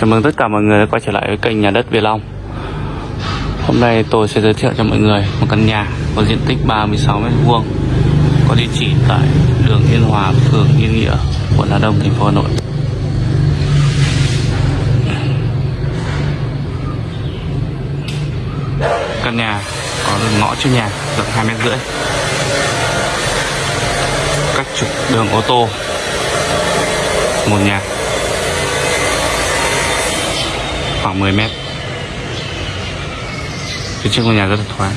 Chào mừng tất cả mọi người đã quay trở lại với kênh nhà đất Việt Long. Hôm nay tôi sẽ giới thiệu cho mọi người một căn nhà có diện tích 36m2 Có địa chỉ tại đường Yên Hòa, phường Yên Nghĩa, quận Hà Đông, thành phố Hà Nội. Căn nhà có đường ngõ trước nhà rộng 2 mét rưỡi. Cách trục đường ô tô một nhà khoảng 10 mét. Phía trước ngôi nhà rất là thoáng.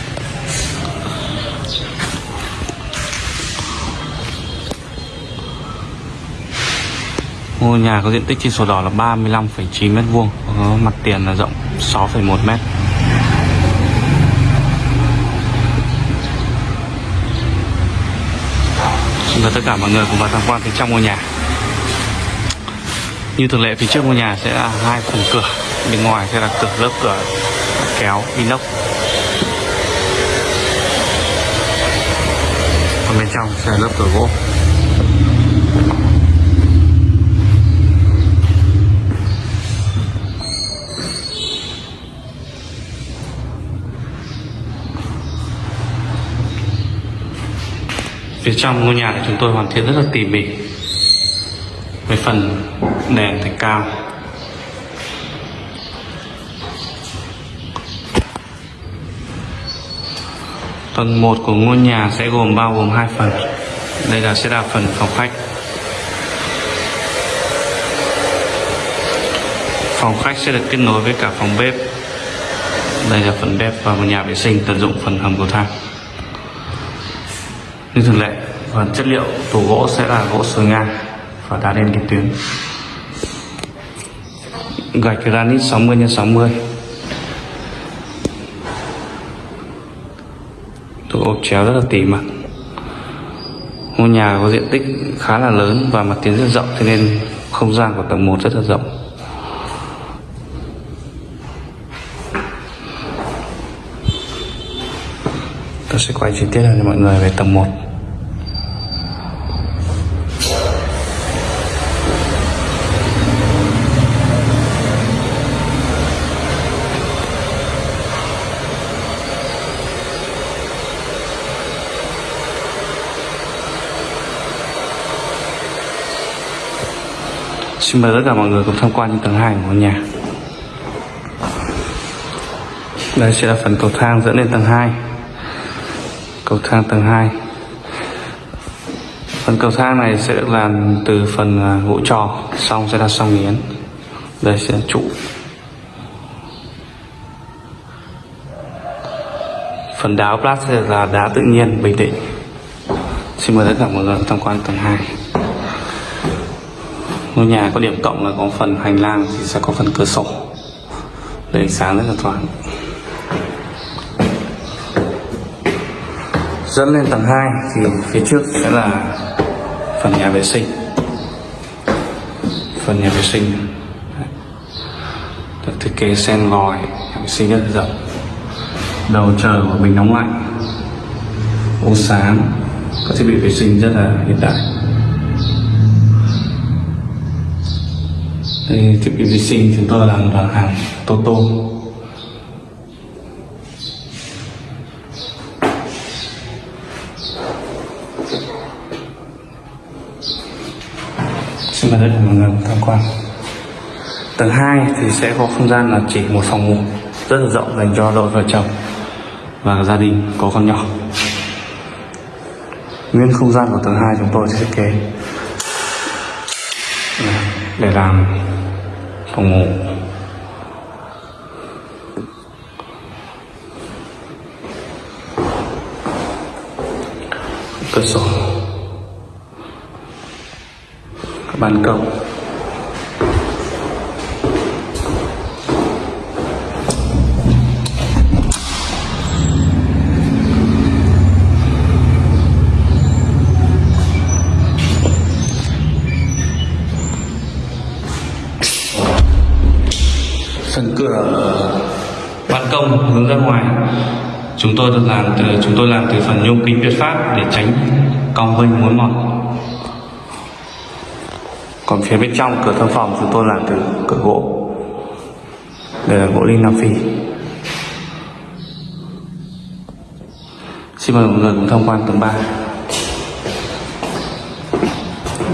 Ngôi nhà có diện tích trên sổ đỏ là 35,9 mét vuông có mặt tiền là rộng 6,1 mét. Và tất cả mọi người cùng vào tham quan phía trong ngôi nhà. Như thường lệ phía trước ngôi nhà sẽ là hai phần cửa bên ngoài sẽ là cửa, lớp cửa kéo, inox. Còn bên trong sẽ là lớp cửa gỗ. Phía trong ngôi nhà thì chúng tôi hoàn thiện rất là tỉ mỉ. Với phần nền thạch cao. Tầng 1 của ngôi nhà sẽ gồm bao gồm hai phần. Đây là sẽ là phần phòng khách. Phòng khách sẽ được kết nối với cả phòng bếp. Đây là phần bếp và một nhà vệ sinh tận dụng phần hầm cầu thang. Như thường lệ, phần chất liệu tủ gỗ sẽ là gỗ sồi ngang và đá đen kim tuyến. Gạch granite 60 x 60 tủ ốp chéo rất là tỉ mật ngôi nhà có diện tích khá là lớn và mặt tiền rất rộng cho nên không gian của tầng 1 rất là rộng. Tôi sẽ quay chi tiết cho mọi người về tầng 1 Xin mời tất cả mọi người cùng tham quan những tầng hai của ngôi nhà. Đây sẽ là phần cầu thang dẫn lên tầng 2 Cầu thang tầng 2 Phần cầu thang này sẽ được làm từ phần à, gỗ trò, Xong sẽ là song nghiến Đây sẽ là trụ. Phần đá plat sẽ là đá tự nhiên, bình định. Xin mời tất cả mọi người tham quan tầng 2 ngôi nhà có điểm cộng là có phần hành lang thì sẽ có phần cửa sổ. Để ánh sáng rất là thoáng. Dẫn lên tầng 2 thì phía trước sẽ là phần nhà vệ sinh. Phần nhà vệ sinh. Được thiết kế sen vòi, nhà vệ sinh rất rộng. Đầu chờ của bình nóng lạnh ô sáng các thiết bị vệ sinh rất là hiện đại. Đây, thiết bị vệ sinh chúng tôi làm là hàng Toto Xin mời tất cả mọi người tham quan. Tầng 2 thì sẽ có không gian là chỉ một phòng ngủ rất là rộng dành cho đôi vợ chồng và gia đình có con nhỏ. Nguyên không gian của tầng 2 chúng tôi sẽ thiết kế để làm phòng ngủ. Cửa sổ. Ban công cửa, ban công hướng ra ngoài. Chúng tôi được làm từ, chúng tôi làm từ phần nhôm kính Việt Pháp để tránh cong vênh mối mọt. Còn phía bên trong cửa thông phòng chúng tôi làm từ cửa gỗ. Đây là gỗ linh Nam Phi. Xin mời mọi người cùng tham quan tầng 3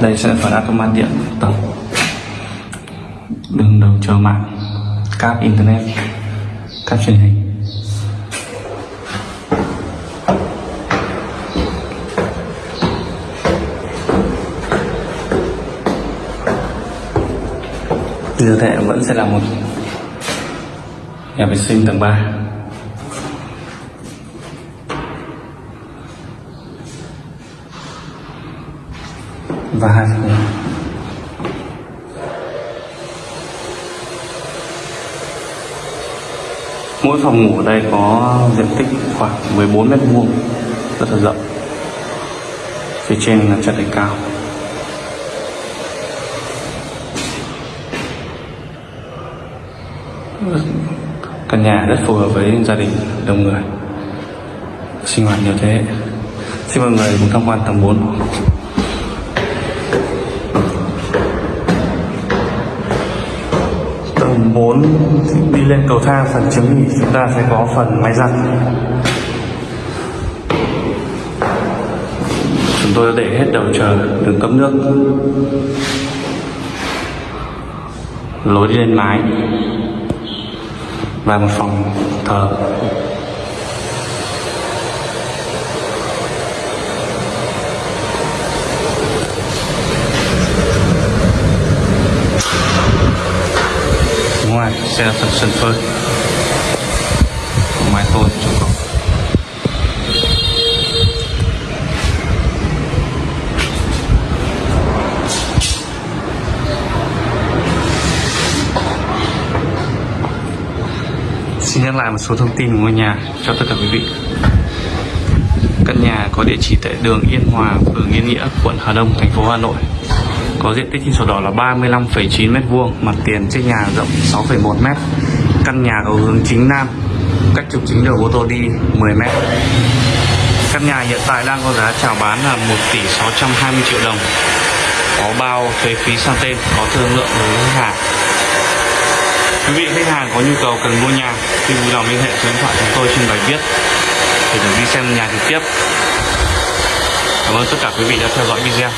Đây sẽ là phần automat điện tầng. Đường đầu chờ mạng. Cáp internet. Cáp truyền hình. Như thế vẫn sẽ là một nhà vệ sinh tầng 3 và hai phòng mỗi phòng ngủ ở đây có diện tích khoảng 14 mét vuông, rất là rộng. Phía trên là trần thạch cao. Căn nhà rất phù hợp với gia đình đông người, sinh hoạt nhiều thế hệ. Xin mời người cùng tham quan tầng 4 lên cầu thang, phần trứng nghỉ chúng ta sẽ có phần máy giặt. Chúng tôi đã để hết đầu chờ đường cấp nước. Lối đi lên mái và một phòng thờ. Xe thật sân phơi mái tôn cho cậu Xin nhắc lại một số thông tin của ngôi nhà cho tất cả quý vị. Căn nhà có địa chỉ tại đường Yên Hòa, phường Yên Nghĩa, quận Hà Đông, thành phố Hà Nội. Có diện tích trên sổ đỏ là 35,9 m2, mặt tiền trên nhà rộng 6,1 m. Căn nhà có hướng chính nam, cách trục chính đường ô tô đi 10 m. Căn nhà hiện tại đang có giá chào bán là 1 tỷ 620 triệu đồng. Có bao thuế phí sang tên, có thương lượng với khách hàng. Quý vị khách hàng có nhu cầu cần mua nhà thì vui lòng liên hệ số điện thoại chúng tôi trên bài viết để được đi xem nhà trực tiếp. Cảm ơn tất cả quý vị đã theo dõi video.